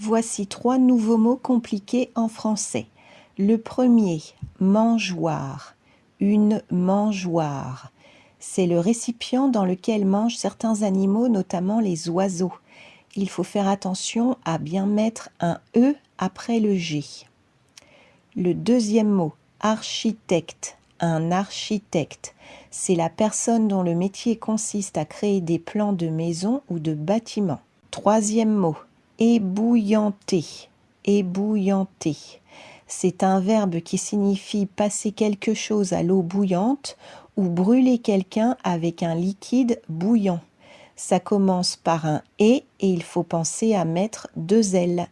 Voici trois nouveaux mots compliqués en français. Le premier, mangeoire, une mangeoire. C'est le récipient dans lequel mangent certains animaux, notamment les oiseaux. Il faut faire attention à bien mettre un E après le G. Le deuxième mot, architecte, un architecte. C'est la personne dont le métier consiste à créer des plans de maison ou de bâtiments. Troisième mot, ébouillanter. C'est un verbe qui signifie passer quelque chose à l'eau bouillante ou brûler quelqu'un avec un liquide bouillant. Ça commence par un « et » et il faut penser à mettre deux L.